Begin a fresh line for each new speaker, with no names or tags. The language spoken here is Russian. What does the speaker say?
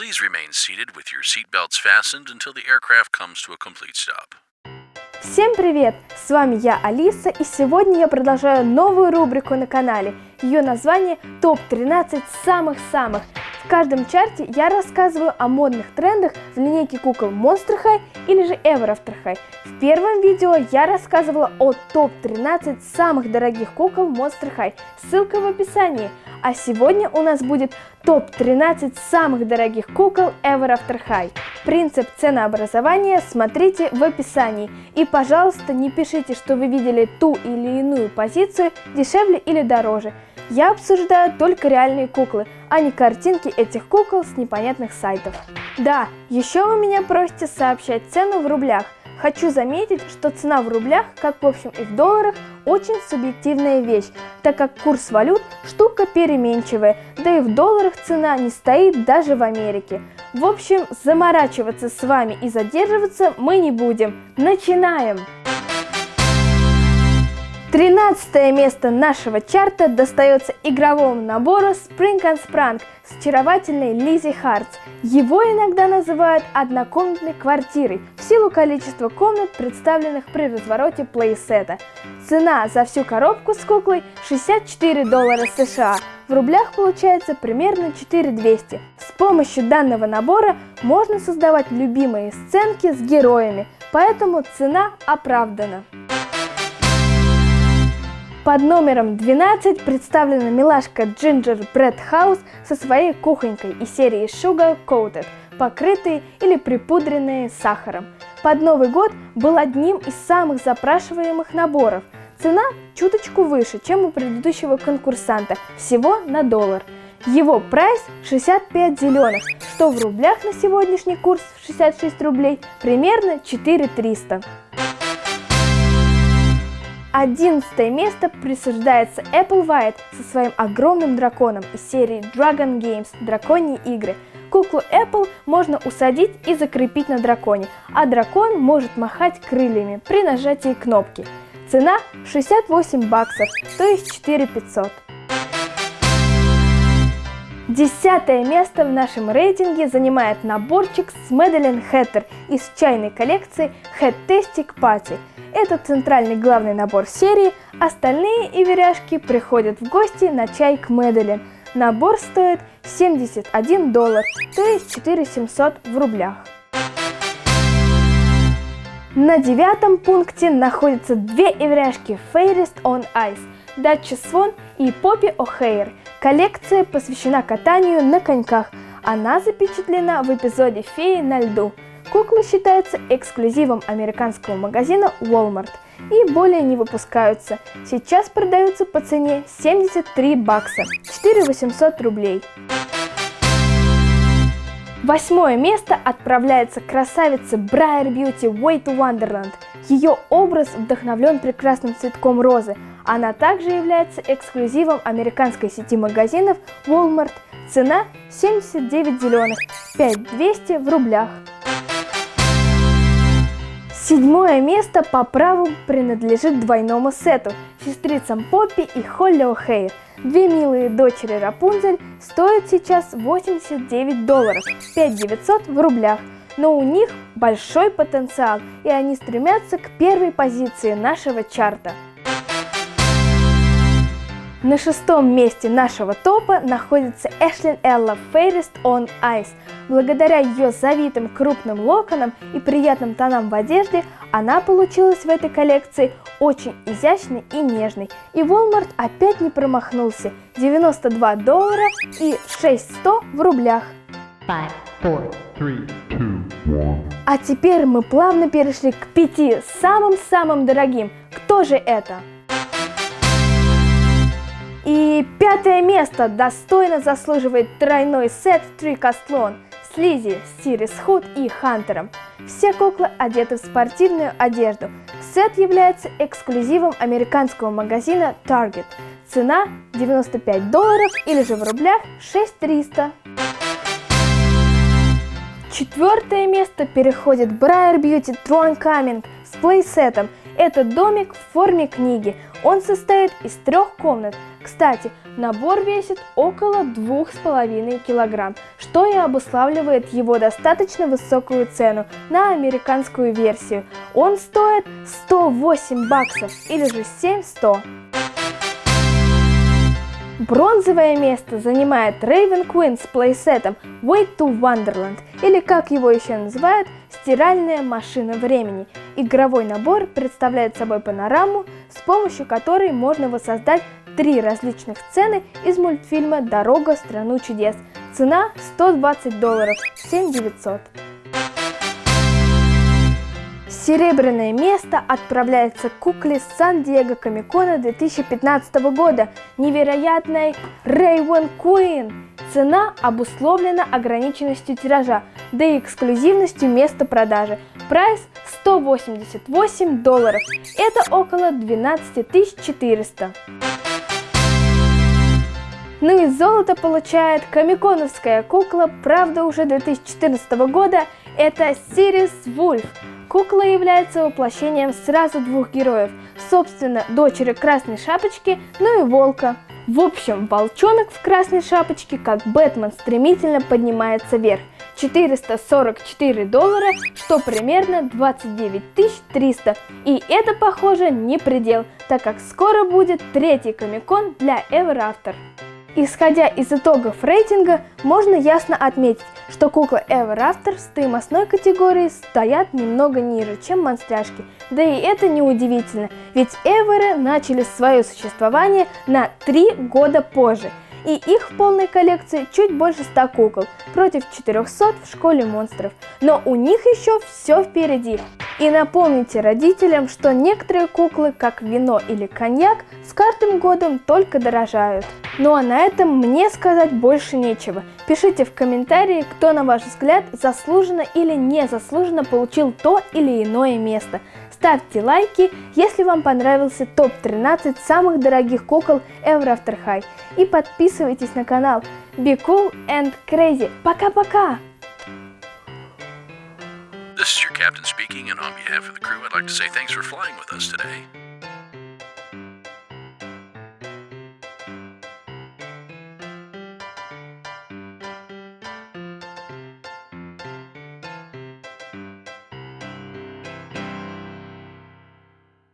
Please remain seated with your seatbelts fastened until the aircraft comes to a complete stop.
Всем привет! С вами я, Алиса, и сегодня я продолжаю новую рубрику на канале. Ее название ТОП-13 самых-самых. В каждом чарте я рассказываю о модных трендах в линейке кукол Monster High или же Ever After High. В первом видео я рассказывала о ТОП-13 самых дорогих кукол Monster High. Ссылка в описании. А сегодня у нас будет топ-13 самых дорогих кукол Ever After High. Принцип ценообразования смотрите в описании. И, пожалуйста, не пишите, что вы видели ту или иную позицию дешевле или дороже. Я обсуждаю только реальные куклы, а не картинки этих кукол с непонятных сайтов. Да, еще вы меня просите сообщать цену в рублях. Хочу заметить, что цена в рублях, как в общем и в долларах, очень субъективная вещь, так как курс валют штука переменчивая, да и в долларах цена не стоит даже в Америке. В общем, заморачиваться с вами и задерживаться мы не будем. Начинаем! 13 место нашего чарта достается игровому набору Spring and Sprang с очаровательной Лизи Хартс. Его иногда называют однокомнатной квартирой в силу количества комнат, представленных при развороте плейсета. Цена за всю коробку с куклой 64 доллара США. В рублях получается примерно 4200. С помощью данного набора можно создавать любимые сценки с героями, поэтому цена оправдана. Под номером 12 представлена милашка Ginger Bread House со своей кухонькой из серии Sugar Coated, покрытые или припудренные сахаром. Под Новый год был одним из самых запрашиваемых наборов. Цена чуточку выше, чем у предыдущего конкурсанта, всего на доллар. Его прайс 65 зеленых, что в рублях на сегодняшний курс 66 рублей примерно 4300. Одиннадцатое место присуждается Apple White со своим огромным драконом из серии Dragon Games – Драконьи игры. Куклу Apple можно усадить и закрепить на драконе, а дракон может махать крыльями при нажатии кнопки. Цена 68 баксов, то есть 4500. Десятое место в нашем рейтинге занимает наборчик с Мэдалин Хэттер из чайной коллекции Head Tastic Party – это центральный главный набор серии, остальные иверяшки приходят в гости на чай к Мэдалин. Набор стоит 71 доллар, то есть 4700 в рублях. На девятом пункте находятся две эвряшки Fairest on Ice, Датча Свон и Поппи О'Хейр. Коллекция посвящена катанию на коньках. Она запечатлена в эпизоде «Феи на льду». Куклы считаются эксклюзивом американского магазина Walmart и более не выпускаются. Сейчас продаются по цене 73 бакса, 4 800 рублей. Восьмое место отправляется красавица Briar Beauty Way to Wonderland. Ее образ вдохновлен прекрасным цветком розы. Она также является эксклюзивом американской сети магазинов Walmart. Цена 79 зеленых, 5200 в рублях. Седьмое место по праву принадлежит двойному сету – сестрицам Поппи и Холли О'Хейр. Две милые дочери Рапунзель стоят сейчас 89 долларов, 5900 в рублях. Но у них большой потенциал, и они стремятся к первой позиции нашего чарта. На шестом месте нашего топа находится Эшлин Элла Fairest on Ice. Благодаря ее завитым крупным локонам и приятным тонам в одежде, она получилась в этой коллекции очень изящной и нежной. И Walmart опять не промахнулся. 92 доллара и 6100 в рублях. Five, four, three, two, а теперь мы плавно перешли к пяти самым-самым дорогим. Кто же это? И пятое место достойно заслуживает тройной сет Трикастлон с Лизи, Сирис Худ и Хантером. Все куклы одеты в спортивную одежду. Сет является эксклюзивом американского магазина Target. Цена 95 долларов или же в рублях 6300. Четвертое место переходит Briar Beauty Throne Coming с плейсетом Это домик в форме книги. Он состоит из трех комнат. Кстати, набор весит около 2,5 килограмм, что и обуславливает его достаточно высокую цену на американскую версию. Он стоит 108 баксов или же 7100. Бронзовое место занимает Raven Queen с плейсетом Way to Wonderland, или как его еще называют, стиральная машина времени. Игровой набор представляет собой панораму, с помощью которой можно воссоздать три различных сцены из мультфильма «Дорога в страну чудес». Цена 120 долларов, 7900. Серебряное место отправляется к кукле Сан-Диего Комикона 2015 года, невероятной Рейвен Куин. Цена обусловлена ограниченностью тиража, да и эксклюзивностью места продажи. Прайс 188 долларов, это около 12 400. Ну и золото получает комиконовская кукла, правда уже 2014 года, это Сирис Вульф. Кукла является воплощением сразу двух героев, собственно, дочери Красной Шапочки, ну и Волка. В общем, волчонок в Красной Шапочке, как Бэтмен, стремительно поднимается вверх. 444 доллара, что примерно 29 300. И это, похоже, не предел, так как скоро будет третий комикон для After. Исходя из итогов рейтинга, можно ясно отметить, что куклы Ever After в стоимостной категории стоят немного ниже, чем монстряшки. Да и это не удивительно, ведь Эверы начали свое существование на 3 года позже, и их в полной коллекции чуть больше 100 кукол, против 400 в школе монстров. Но у них еще все впереди. И напомните родителям, что некоторые куклы, как вино или коньяк, с каждым годом только дорожают. Ну а на этом мне сказать больше нечего. Пишите в комментарии, кто на ваш взгляд заслуженно или незаслуженно получил то или иное место. Ставьте лайки, если вам понравился топ-13 самых дорогих кукол Ever After High. И подписывайтесь на канал. Be cool and crazy. Пока-пока!
This is your captain speaking, and on behalf of the crew, I'd like to say thanks for flying with us today.